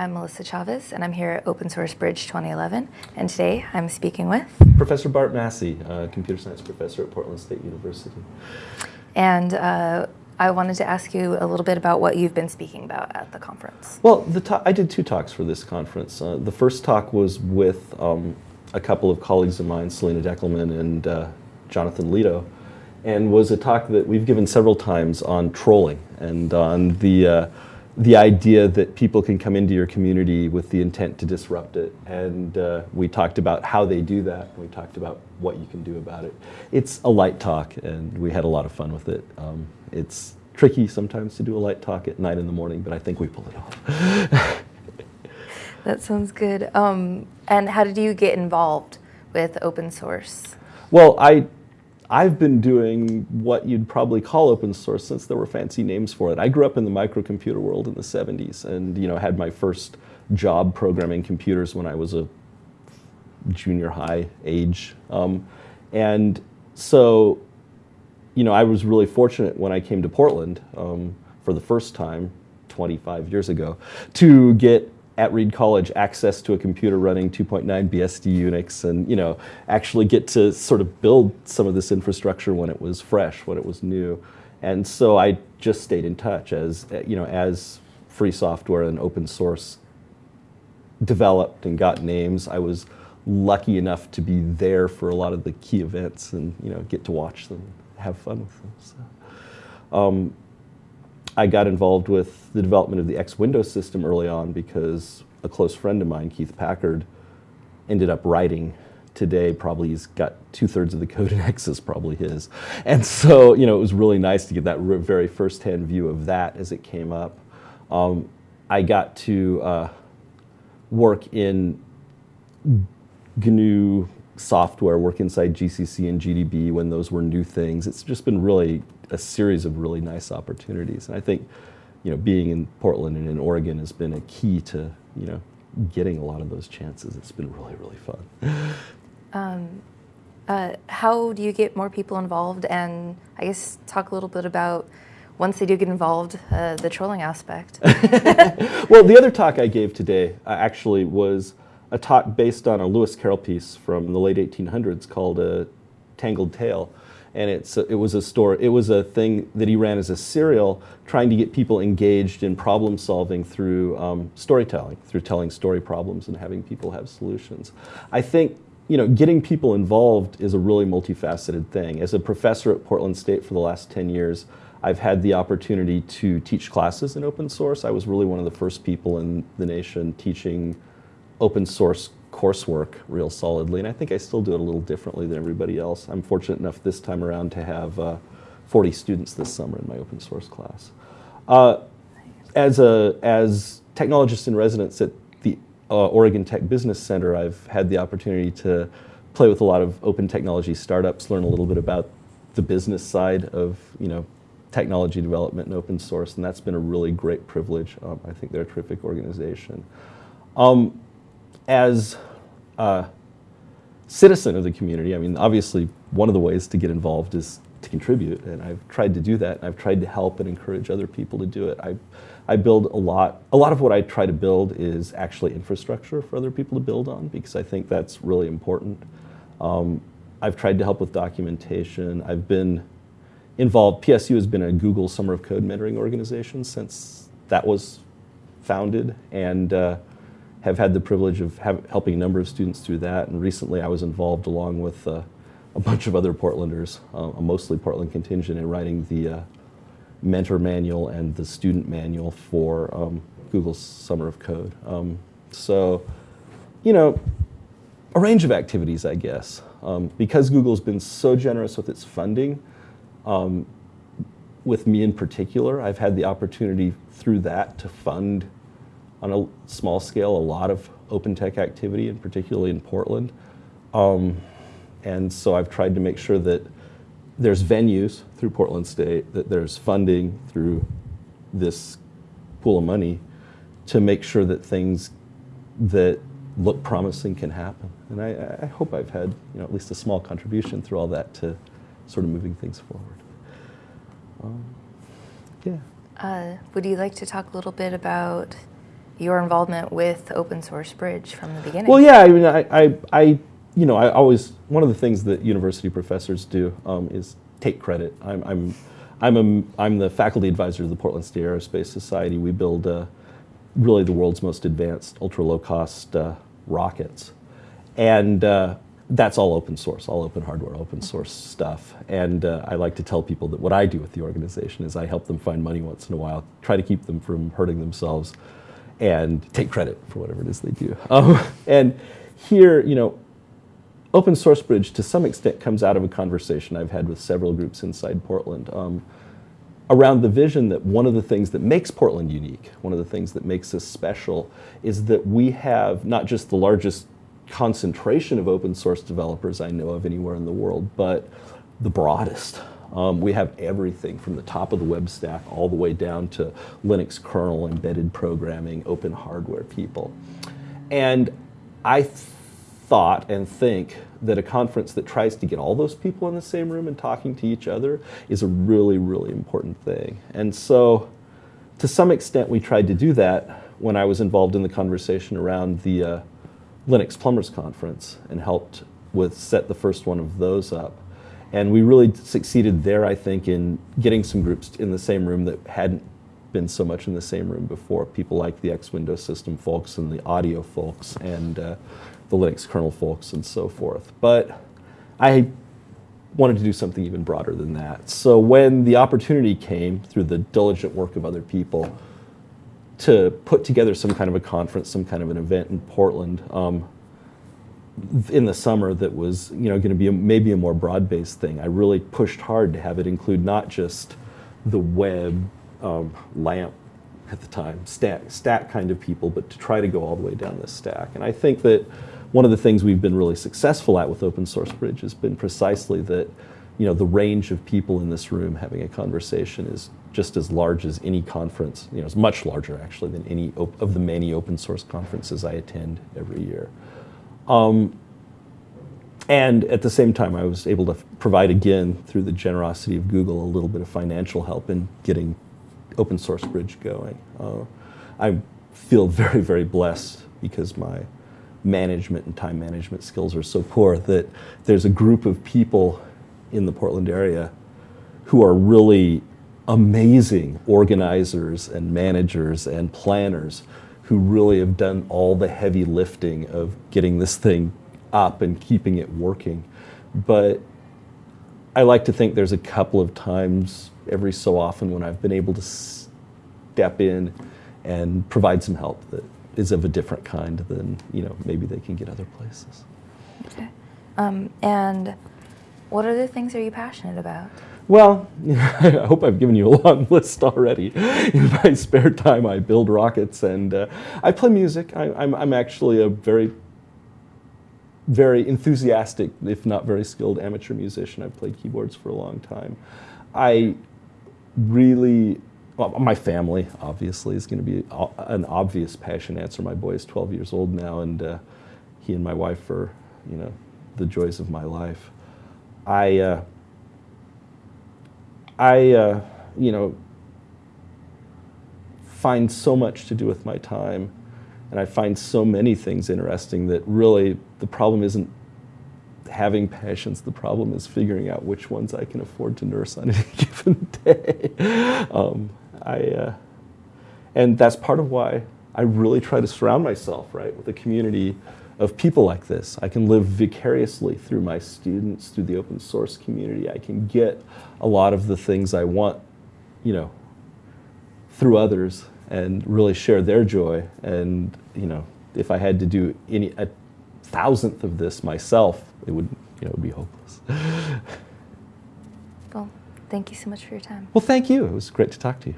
I'm Melissa Chavez, and I'm here at Open Source Bridge 2011. And today I'm speaking with Professor Bart Massey, uh, computer science professor at Portland State University. And uh, I wanted to ask you a little bit about what you've been speaking about at the conference. Well, the I did two talks for this conference. Uh, the first talk was with um, a couple of colleagues of mine, Selena Deckelmann and uh, Jonathan Leto, and was a talk that we've given several times on trolling and on the uh, the idea that people can come into your community with the intent to disrupt it. And uh, we talked about how they do that. We talked about what you can do about it. It's a light talk, and we had a lot of fun with it. Um, it's tricky sometimes to do a light talk at night in the morning, but I think we pull it off. that sounds good. Um, and how did you get involved with open source? Well, I I've been doing what you'd probably call open source since there were fancy names for it. I grew up in the microcomputer world in the 70s and you know had my first job programming computers when I was a junior high age. Um, and so, you know, I was really fortunate when I came to Portland um, for the first time 25 years ago to get at Reed College access to a computer running 2.9 BSD Unix and you know actually get to sort of build some of this infrastructure when it was fresh, when it was new. And so I just stayed in touch as you know as free software and open source developed and got names. I was lucky enough to be there for a lot of the key events and you know get to watch them, have fun with them. So, um, I got involved with the development of the X Windows system early on because a close friend of mine, Keith Packard, ended up writing today probably he's got two-thirds of the code in X is probably his. And so, you know, it was really nice to get that very first-hand view of that as it came up. Um, I got to uh, work in GNU software, work inside GCC and GDB when those were new things. It's just been really a series of really nice opportunities. And I think, you know, being in Portland and in Oregon has been a key to, you know, getting a lot of those chances. It's been really, really fun. Um, uh, how do you get more people involved? And I guess talk a little bit about once they do get involved, uh, the trolling aspect. well, the other talk I gave today uh, actually was a talk based on a Lewis Carroll piece from the late 1800s called a Tangled Tale and it's it was a story it was a thing that he ran as a serial trying to get people engaged in problem solving through um, storytelling through telling story problems and having people have solutions i think you know getting people involved is a really multifaceted thing as a professor at portland state for the last 10 years I've had the opportunity to teach classes in open source. I was really one of the first people in the nation teaching open source coursework real solidly, and I think I still do it a little differently than everybody else. I'm fortunate enough this time around to have uh, 40 students this summer in my open source class. Uh, as a as technologist in residence at the uh, Oregon Tech Business Center, I've had the opportunity to play with a lot of open technology startups, learn a little bit about the business side of you know technology development and open source, and that's been a really great privilege. Um, I think they're a terrific organization. Um, as a citizen of the community, I mean, obviously one of the ways to get involved is to contribute, and I've tried to do that. I've tried to help and encourage other people to do it. I, I build a lot. A lot of what I try to build is actually infrastructure for other people to build on because I think that's really important. Um, I've tried to help with documentation. I've been involved. PSU has been a Google Summer of Code mentoring organization since that was founded, and uh, have had the privilege of have, helping a number of students through that. And recently I was involved along with uh, a bunch of other Portlanders, uh, a mostly Portland contingent, in writing the uh, mentor manual and the student manual for um, Google's Summer of Code. Um, so, you know, a range of activities, I guess. Um, because Google's been so generous with its funding, um, with me in particular, I've had the opportunity through that to fund on a small scale a lot of open tech activity, and particularly in Portland. Um, and so I've tried to make sure that there's venues through Portland State, that there's funding through this pool of money to make sure that things that look promising can happen. And I, I hope I've had you know, at least a small contribution through all that to sort of moving things forward. Um, yeah. Uh, would you like to talk a little bit about your involvement with Open Source Bridge from the beginning. Well, yeah, I mean, I, I, I you know, I always, one of the things that university professors do um, is take credit. I'm, I'm, I'm, a, I'm the faculty advisor of the Portland State Aerospace Society. We build uh, really the world's most advanced, ultra low cost uh, rockets. And uh, that's all open source, all open hardware, open source stuff. And uh, I like to tell people that what I do with the organization is I help them find money once in a while, try to keep them from hurting themselves, and take credit for whatever it is they do. Um, and here, you know, Open Source Bridge to some extent comes out of a conversation I've had with several groups inside Portland um, around the vision that one of the things that makes Portland unique, one of the things that makes us special, is that we have not just the largest concentration of open source developers I know of anywhere in the world, but the broadest. Um, we have everything from the top of the web stack all the way down to Linux kernel, embedded programming, open hardware people. And I thought and think that a conference that tries to get all those people in the same room and talking to each other is a really, really important thing. And so to some extent we tried to do that when I was involved in the conversation around the uh, Linux Plumbers Conference and helped with set the first one of those up. And we really succeeded there, I think, in getting some groups in the same room that hadn't been so much in the same room before. People like the X Window System folks and the audio folks and uh, the Linux kernel folks and so forth. But I wanted to do something even broader than that. So when the opportunity came through the diligent work of other people to put together some kind of a conference, some kind of an event in Portland um, in the summer that was you know going to be a, maybe a more broad-based thing. I really pushed hard to have it include not just the web, um, LAMP at the time, stack, stack kind of people, but to try to go all the way down this stack. And I think that one of the things we've been really successful at with Open Source Bridge has been precisely that you know, the range of people in this room having a conversation is just as large as any conference, you know, it's much larger actually than any of the many open source conferences I attend every year. Um, and at the same time, I was able to provide again, through the generosity of Google, a little bit of financial help in getting Open Source Bridge going. Uh, I feel very, very blessed because my management and time management skills are so poor that there's a group of people in the Portland area who are really amazing organizers and managers and planners who really have done all the heavy lifting of getting this thing up and keeping it working. But I like to think there's a couple of times every so often when I've been able to step in and provide some help that is of a different kind than you know maybe they can get other places. Okay. Um, and what other things are you passionate about? Well, I hope I've given you a long list already. In my spare time, I build rockets and uh, I play music. I, I'm, I'm actually a very, very enthusiastic, if not very skilled amateur musician. I've played keyboards for a long time. I really, well, my family obviously is going to be an obvious passion answer. My boy is 12 years old now and uh, he and my wife are, you know, the joys of my life. I, uh, I, uh, you know, find so much to do with my time, and I find so many things interesting that really the problem isn't having passions. The problem is figuring out which ones I can afford to nurse on any given day. Um, I, uh, and that's part of why I really try to surround myself, right, with a community of people like this. I can live vicariously through my students, through the open source community. I can get a lot of the things I want, you know, through others and really share their joy. And, you know, if I had to do any, a thousandth of this myself, it would, you know, would be hopeless. Well, thank you so much for your time. Well, thank you. It was great to talk to you.